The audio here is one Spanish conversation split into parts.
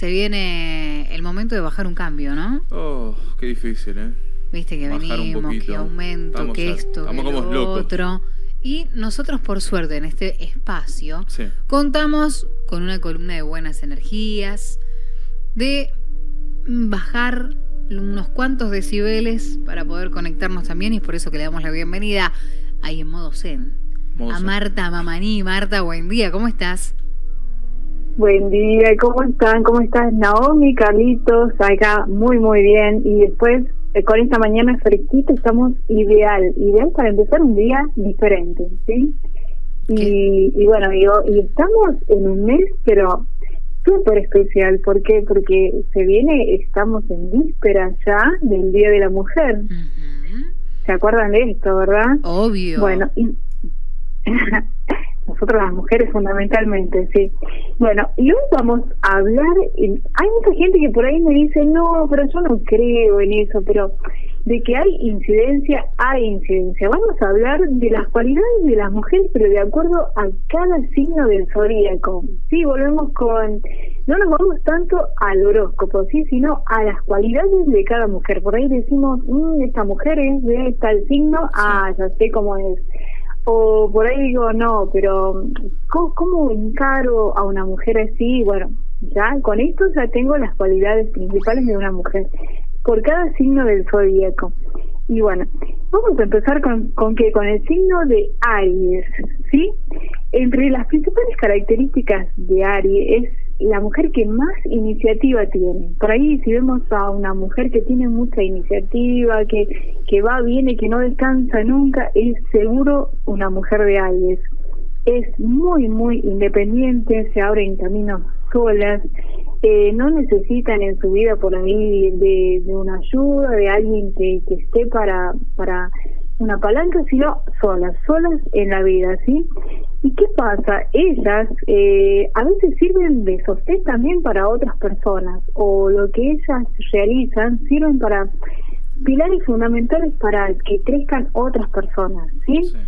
se viene el momento de bajar un cambio, ¿no? Oh, qué difícil, ¿eh? Viste que Bajar venimos, que aumento, Estamos que a- esto, que lo locos. otro. Y nosotros, por suerte, en este espacio, Sí. contamos con una columna de buenas energías, de bajar unos cuantos decibeles para poder conectarnos también, y es por eso que le damos la bienvenida ahí en modo zen. Modo A zen. Marta Mamaní. Marta, buen día, ¿cómo estás? Buen día, ¿cómo están? ¿Cómo estás? Naomi, Carlitos, acá muy, muy bien. Y después, eh, con esta mañana fresquita, estamos ideal, ideal para empezar un día diferente, ¿sí? Y, y bueno, y, y estamos en un mes, pero súper especial. ¿Por qué? Porque se viene, estamos en víspera ya del Día de la Mujer. ¿Se acuerdan de esto, verdad? Obvio. Bueno, y nosotros las mujeres fundamentalmente, sí. Bueno, y hoy vamos a hablar, hay mucha gente que por ahí me dice, no, pero yo no creo en eso, pero de que hay incidencia, hay incidencia. Vamos a hablar de las cualidades de las mujeres, pero de acuerdo a cada signo del zodíaco. Sí, volvemos con, no nos vamos tanto al horóscopo, sí, sino a las cualidades de cada mujer. Por ahí decimos, "Mm, esta mujer es de tal signo, ah, ya sé cómo es o por ahí digo, no, pero ¿cómo, cómo encaro a una mujer así? Bueno, ya con esto ya tengo las cualidades principales de una mujer, por cada signo del zodíaco. Y bueno, vamos a empezar con, con qué? Con el signo de Aries, ¿sí? Entre las principales características de Aries es la mujer que más iniciativa tiene. Por ahí si vemos a una mujer que tiene mucha iniciativa, que, que va, viene, que no descansa nunca, es seguro una mujer de Aries. Es muy, muy independiente, se abren caminos solas, eh, no necesitan en su vida por ahí de, de una ayuda, de alguien que, que esté para, para una palanca, sino solas, solas en la vida, ¿sí? ¿Y qué pasa? Ellas eh, a veces sirven de sostén también para otras personas, o lo que ellas realizan sirven para pilares fundamentales para que crezcan otras personas, ¿sí? Sí.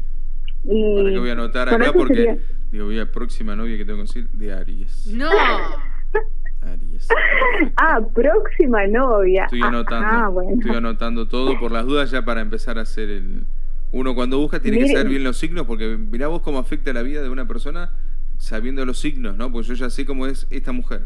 Y Para que voy a anotar acá porque sería- digo, voy a próxima novia que tengo que decir de Aries. No. Aries. Ah, próxima novia. Estoy Ah, anotando. Ah, bueno. Estoy anotando todo por las dudas ya para empezar a hacer el uno cuando busca tiene que saber bien los signos porque mirá vos cómo afecta la vida de una persona sabiendo los signos, ¿no? Pues yo ya sé cómo es esta mujer.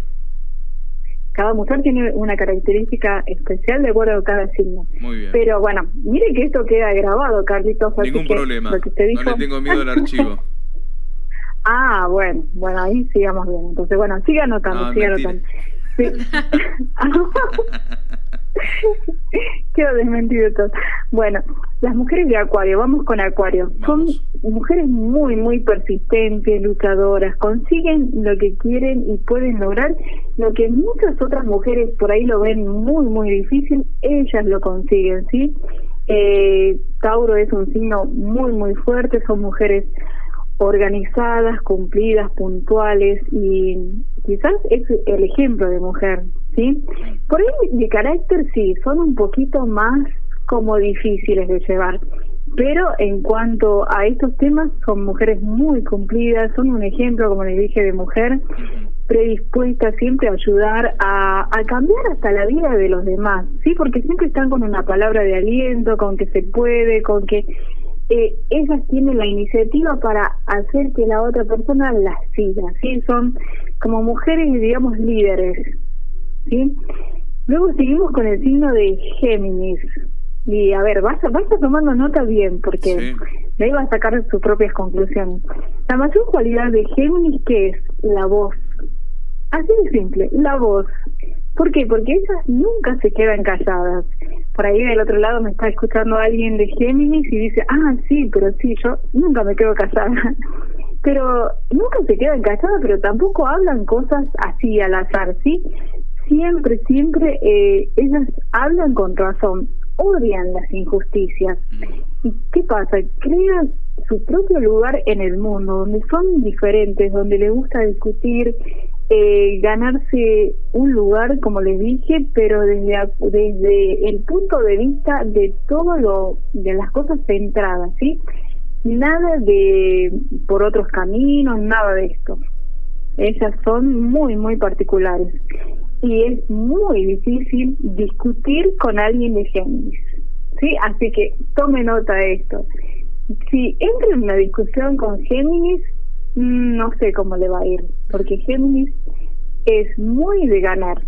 Cada mujer tiene una característica especial de acuerdo a cada signo. Muy bien. Pero bueno, mire que esto queda grabado, Carlitos. Ningún que problema. Lo que usted dijo... No le tengo miedo al archivo. Ah, bueno, bueno, ahí sigamos bien. Entonces, bueno, siga anotando, No, siga anotando. Sí. Quedó desmentido todo. Bueno, las mujeres de Acuario, vamos con Acuario. Vamos. Son mujeres muy, muy persistentes, luchadoras, consiguen lo que quieren y pueden lograr lo que muchas otras mujeres por ahí lo ven muy, muy difícil, ellas lo consiguen, ¿sí? Eh, Tauro es un signo muy, muy fuerte, son mujeres organizadas, cumplidas, puntuales y quizás es el ejemplo de mujer, ¿sí? Por ahí de carácter sí, son un poquito más como difíciles de llevar, pero en cuanto a estos temas son mujeres muy cumplidas, son un ejemplo, como les dije, de mujer predispuesta siempre a ayudar a, a cambiar hasta la vida de los demás, ¿sí? Porque siempre están con una palabra de aliento, con que se puede, con que eh, ellas tienen la iniciativa para hacer que la otra persona las siga, ¿sí? Son como mujeres, digamos, líderes, ¿sí? Luego seguimos con el signo de Géminis. Y a ver, vaya, vaya tomando nota bien, porque Sí. de ahí va a sacar sus propias conclusiones. La mayor cualidad de Géminis, que es la voz. Así de simple, la voz. ¿Por qué? Porque ellas nunca se quedan calladas. Por ahí del otro lado me está escuchando alguien de Géminis y dice, ah, sí, pero sí, yo nunca me quedo callada. Pero nunca se quedan calladas, pero tampoco hablan cosas así al azar, ¿sí? Siempre, siempre eh, ellas hablan con razón, odian las injusticias. ¿Y qué pasa? Crean su propio lugar en el mundo, donde son diferentes, donde les gusta discutir, eh, ganarse un lugar, como les dije, pero desde, el punto de vista de todo lo, de las cosas centradas, ¿sí? Nada de por otros caminos, nada de esto. Ellas son muy, muy particulares. y es muy difícil discutir con alguien de Géminis. ¿sí? Así que tome nota de esto. Si entra en una discusión con Géminis, no sé cómo le va a ir, porque Géminis es muy de ganar,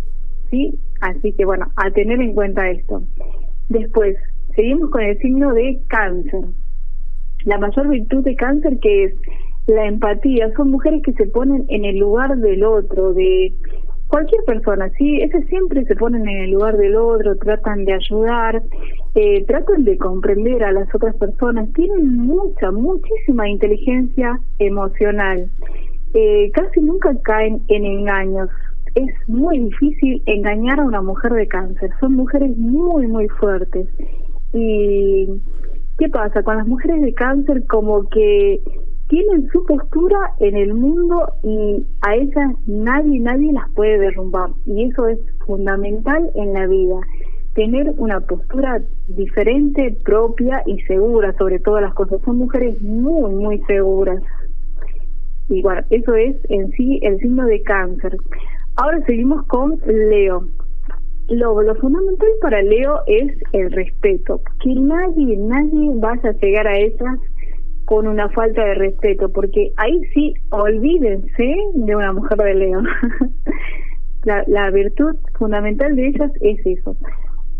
¿sí? Así que bueno, a tener en cuenta esto. Después, seguimos con el signo de cáncer. La mayor virtud de cáncer que es la empatía, son mujeres que se ponen en el lugar del otro, de cualquier persona, sí, esas siempre se ponen en el lugar del otro, tratan de ayudar, eh, tratan de comprender a las otras personas, tienen mucha, muchísima inteligencia emocional, eh, casi nunca caen en engaños. Es muy difícil engañar a una mujer de cáncer, son mujeres muy, muy fuertes. ¿Y qué pasa? Con las mujeres de cáncer como que tienen su postura en el mundo y a ellas nadie, nadie las puede derrumbar. Y eso es fundamental en la vida. Tener una postura diferente, propia y segura sobre todas las cosas. Son mujeres muy, muy seguras. Y bueno, eso es en sí el signo de cáncer. Ahora seguimos con Leo. Lo, lo fundamental para Leo es el respeto. Que nadie, nadie vaya a llegar a ellas con una falta de respeto, porque ahí sí, olvídense de una mujer de Leo. la, la virtud fundamental de ellas es eso.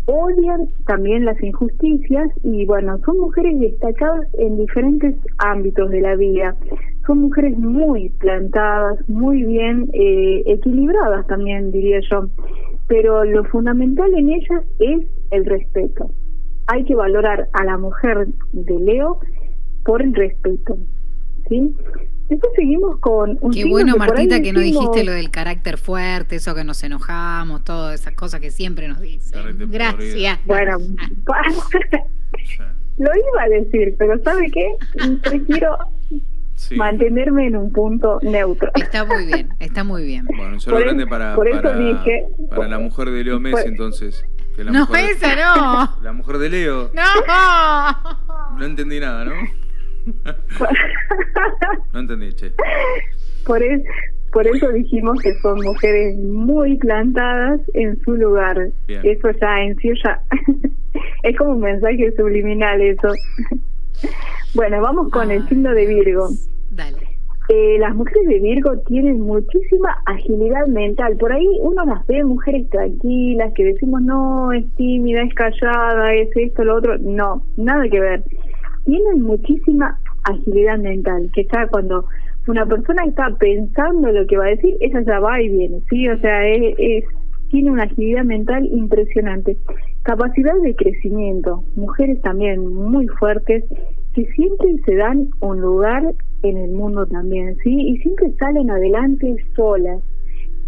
Odian también las injusticias y bueno, son mujeres destacadas en diferentes ámbitos de la vida. Son mujeres muy plantadas, muy bien eh, equilibradas también, diría yo. Pero lo fundamental en ellas es el respeto. Hay que valorar a la mujer de Leo por el respeto. ¿sí? Después seguimos con un Qué bueno, Martita, que no dijiste lo del carácter fuerte, eso que nos enojamos, todas esas cosas que siempre nos dicen. Gracias. Bueno, lo iba a decir, pero ¿sabe qué? Prefiero mantenerme en un punto neutro. Está muy bien, está muy bien. Bueno, un saludo grande para, por eso dije, para la mujer de Leo Messi, entonces. Que la no, esa no. La mujer de Leo. No. No entendí nada, ¿no? no entendí, che. Por, por eso dijimos que son mujeres muy plantadas en su lugar. Eso ya en sí ya es como un mensaje subliminal eso. bueno, vamos con el signo de Virgo. Dale. Eh, las mujeres de Virgo tienen muchísima agilidad mental. Por ahí uno las ve mujeres tranquilas, que decimos, no, es tímida, es callada, es esto, lo otro. No, nada que ver tienen muchísima agilidad mental, que está cuando una persona está pensando lo que va a decir, ella ya va y viene, ¿sí? O sea, es, tiene una agilidad mental impresionante. Capacidad de crecimiento, mujeres también muy fuertes que siempre se dan un lugar en el mundo también, ¿sí? Y siempre salen adelante solas,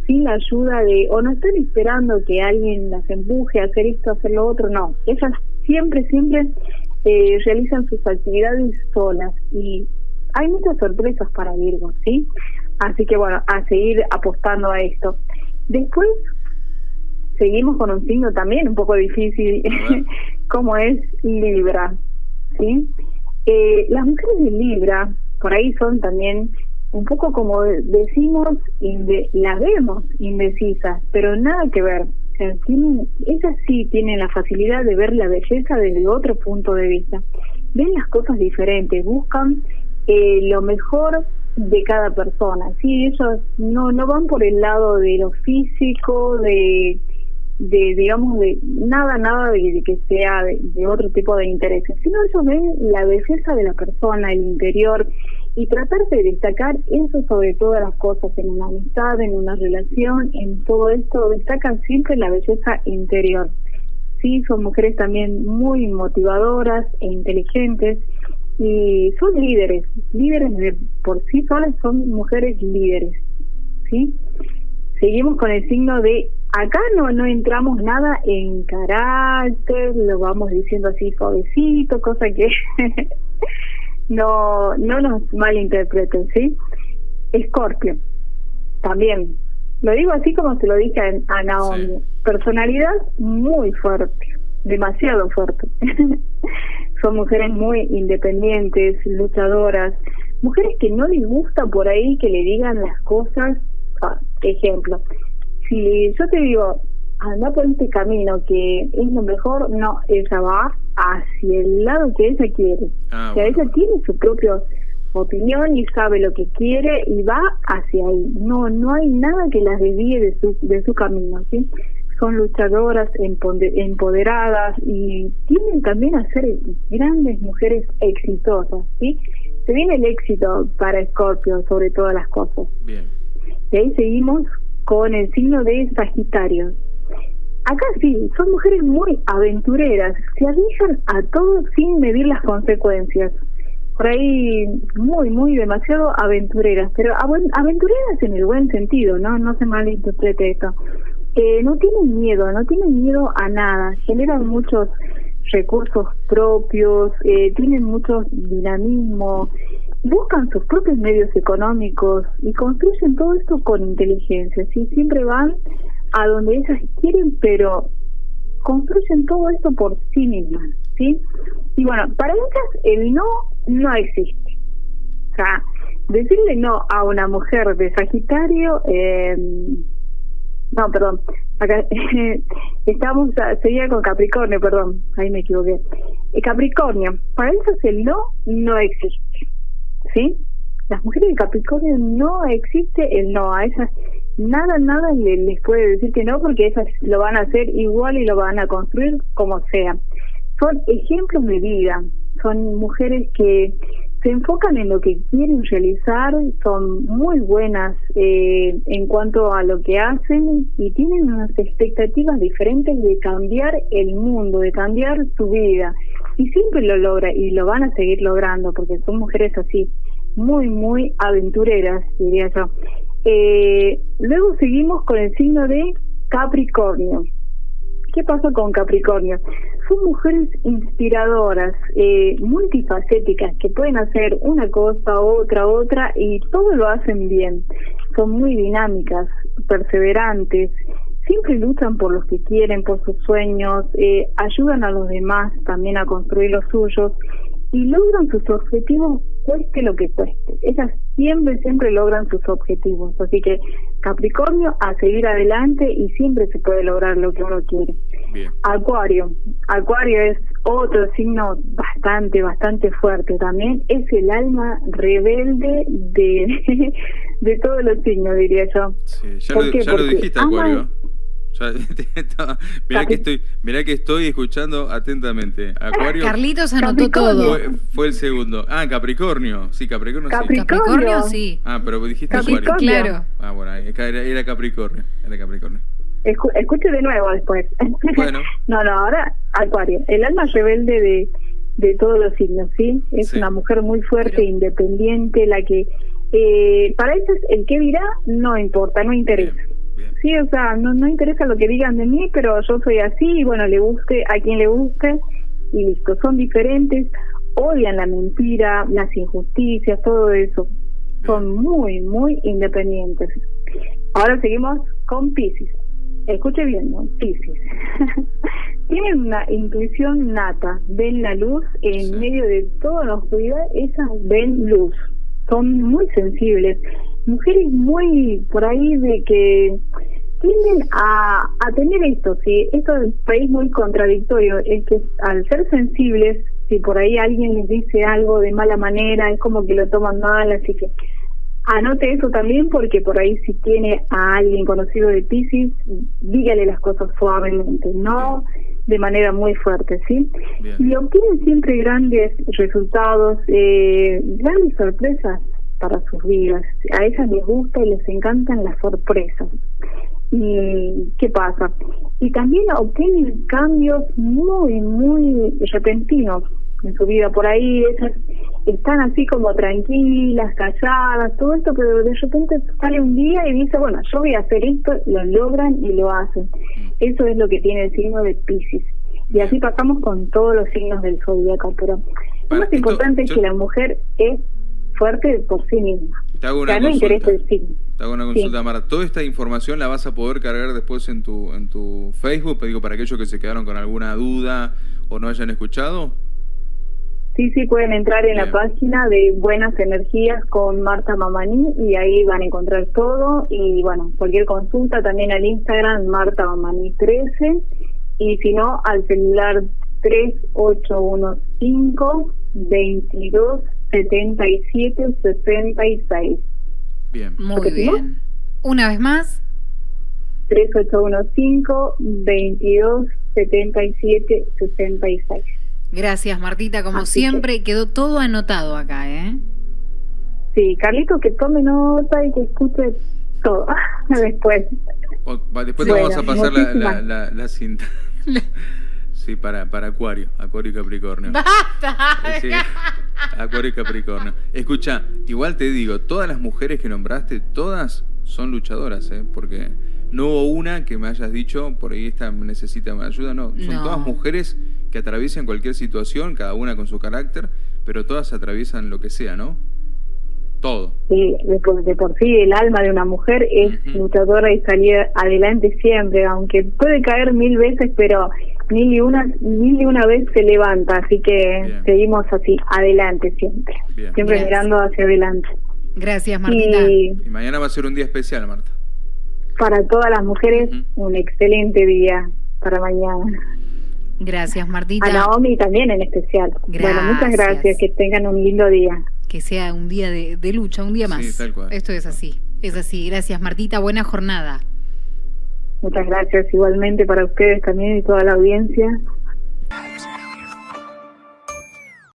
sin la ayuda de, o no están esperando que alguien las empuje a hacer esto, a hacer lo otro, no. Ellas siempre, siempre eh, realizan sus actividades solas y hay muchas sorpresas para Virgo, ¿sí? Así que bueno, a seguir apostando a esto. Después seguimos con un signo también un poco difícil, como es Libra, ¿sí? Eh, las mujeres de Libra, por ahí son también un poco como decimos, las vemos indecisas, pero nada que ver ellas sí tienen la facilidad de ver la belleza desde otro punto de vista. Ven las cosas diferentes, buscan eh, lo mejor de cada persona. Sí, ellos no no van por el lado de lo físico, de de digamos de nada nada de, que sea de, de, otro tipo de intereses, sino ellos ven la belleza de la persona, el interior y tratar de destacar eso sobre todas las cosas, en una amistad, en una relación, en todo esto, destacan siempre la belleza interior. Sí, son mujeres también muy motivadoras e inteligentes y son líderes, líderes de por sí solas son mujeres líderes. ¿sí? Seguimos con el signo de acá no no entramos nada en carácter, lo vamos diciendo así suavecito, cosa que no, no nos malinterpreten, ¿sí? Escorpio, también. Lo digo así como se lo dije a, Naomi. Personalidad muy fuerte, demasiado fuerte. Son mujeres muy independientes, luchadoras, mujeres que no les gusta por ahí que le digan las cosas. Ah, ejemplo, si yo te digo, anda por este camino que es lo mejor, no, ella va hacia el lado que ella quiere. Ah, o sea, bueno. ella tiene su propia opinión y sabe lo que quiere y va hacia ahí. No, no hay nada que las desvíe de su, de su camino, ¿sí? Son luchadoras, empoder- empoderadas y tienen también a ser grandes mujeres exitosas, ¿sí? Se viene el éxito para Scorpio sobre todas las cosas. Bien. Y ahí seguimos con el signo de Sagitario. Acá sí, son mujeres muy aventureras, se arriesgan a todo sin medir las consecuencias. Por ahí muy, muy demasiado aventureras, pero aven- aventureras en el buen sentido, ¿no? No se malinterprete esto. Eh, no tienen miedo, no tienen miedo a nada, generan muchos recursos propios, eh, tienen mucho dinamismo, buscan sus propios medios económicos y construyen todo esto con inteligencia, ¿sí? Siempre van a donde ellas quieren, pero construyen todo esto por sí mismas, ¿sí? Y bueno, para ellas el no no existe. O sea, decirle no a una mujer de Sagitario, eh, no, perdón, acá estamos, sería con Capricornio, perdón, ahí me equivoqué. Eh, Capricornio, para ellos el no no existe, ¿sí? Las mujeres de Capricornio no existe el no, a ellas nada, nada le- les puede decir que no porque ellas lo van a hacer igual y lo van a construir como sea. Son ejemplos de vida, son mujeres que se enfocan en lo que quieren realizar, son muy buenas eh, en cuanto a lo que hacen y tienen unas expectativas diferentes de cambiar el mundo, de cambiar su vida. Y siempre lo logra y lo van a seguir logrando porque son mujeres así, muy, muy aventureras, diría yo. Eh, luego seguimos con el signo de Capricornio. ¿Qué pasa con Capricornio? Son mujeres inspiradoras, eh, multifacéticas, que pueden hacer una cosa, otra, otra, y todo lo hacen bien. Son muy dinámicas, perseverantes, siempre luchan por los que quieren, por sus sueños, eh, ayudan a los demás también a construir los suyos y logran sus objetivos cueste lo que cueste. Ellas siempre, siempre logran sus objetivos. Así que Capricornio a seguir adelante y siempre se puede lograr lo que uno quiere. Bien. Acuario. Acuario es otro signo bastante, bastante fuerte también. Es el alma rebelde de, de todos los signos, diría yo. Sí, ya, ¿Por lo, qué? ya lo dijiste, Acuario. mirá, que estoy, mirá que estoy escuchando atentamente. Acuario Carlitos anotó todo. fue, fue el segundo. Ah, Capricornio. Sí, Capricornio sí. Capricornio, sí. Ah, pero dijiste Capricornio. Acuario. Claro. Ah, bueno, era, era Capricornio. Era Capricornio. Escu- escuche de nuevo después. Bueno. no, no, ahora Acuario. El alma rebelde de, de todos los signos, ¿sí? Es Sí. una mujer muy fuerte, Pero- independiente, la que... Eh, para ellos el que dirá no importa, no interesa. Bien, bien. Sí, o sea, no, no interesa lo que digan de mí, pero yo soy así y bueno, le guste a quien le guste y listo. Son diferentes, odian la mentira, las injusticias, todo eso. Son muy, muy independientes. Ahora seguimos con Pisces. Escuche bien, ¿no? Pisces. Tienen una intuición nata, ven la luz en Sí. medio de toda la oscuridad, ellas ven luz. Son muy sensibles. Mujeres muy por ahí de que tienden a, a tener esto, sí, esto es un país muy contradictorio, es que al ser sensibles, si por ahí alguien les dice algo de mala manera, es como que lo toman mal, así que anote eso también porque por ahí si tiene a alguien conocido de Pisces, dígale las cosas suavemente, no de manera muy fuerte, ¿sí? Bien. Y obtienen siempre grandes resultados, eh, grandes sorpresas para sus vidas. A ellas les gusta y les encantan las sorpresas. ¿Y qué pasa? Y también obtienen cambios muy, muy repentinos en su vida. Por ahí ellas están así como tranquilas, calladas, todo esto, pero de repente sale un día y dice, bueno, yo voy a hacer esto, lo logran y lo hacen. Eso es lo que tiene el signo de Pisces. Y así pasamos con todos los signos del zodiaco, pero lo más esto- importante es que la mujer es fuerte por sí misma. Te hago O una no consulta. signo. Te hago una Sí. consulta, Mara. ¿Toda esta información la vas a poder cargar después en tu, en tu Facebook? Digo, para aquellos que se quedaron con alguna duda o no hayan escuchado. Sí, sí, pueden entrar en la página de Buenas Energías con Marta Mamani y ahí van a encontrar todo. Y bueno, cualquier consulta también al Instagram Marta Mamani 13 y si no al celular 3815 22 77 66. Bien. Muy bien. Una vez más, 3815 22 77 66. gracias Martita, como Así que- siempre, quedó todo anotado acá, ¿eh? Sí, Carlito, que tome nota y que escuche todo después. O- después Bueno, te vamos a pasar la, la, muchísimas. la- la cinta. Sí, para, para Acuario, Acuario y Capricornio. ¡Basta! Sí, Acuario y Capricornio. Escucha, igual te digo, todas las mujeres que nombraste, todas son luchadoras, ¿eh? Porque no hubo una que me hayas dicho, por ahí esta necesita mi ayuda, no. Son No. todas mujeres que atraviesan cualquier situación, cada una con su carácter, pero todas atraviesan lo que sea, ¿no? Todo. Sí, de por, de por sí el alma de una mujer es luchadora y salir adelante siempre, aunque puede caer mil veces, pero mil y una, mil y una vez se levanta, así que Bien. seguimos así, adelante siempre, Bien. siempre Gracias. mirando hacia adelante. Gracias Martita. Y Y mañana va a ser un día especial, Marta. para todas las mujeres, un excelente día para mañana. Gracias Martita. A Naomi también en especial. Bueno, muchas Gracias. que tengan un lindo día. Que sea un día de, de lucha, un día Sí, más. tal cual. Esto es así, es así. Gracias Martita, buena jornada. Muchas gracias igualmente para ustedes también y toda la audiencia.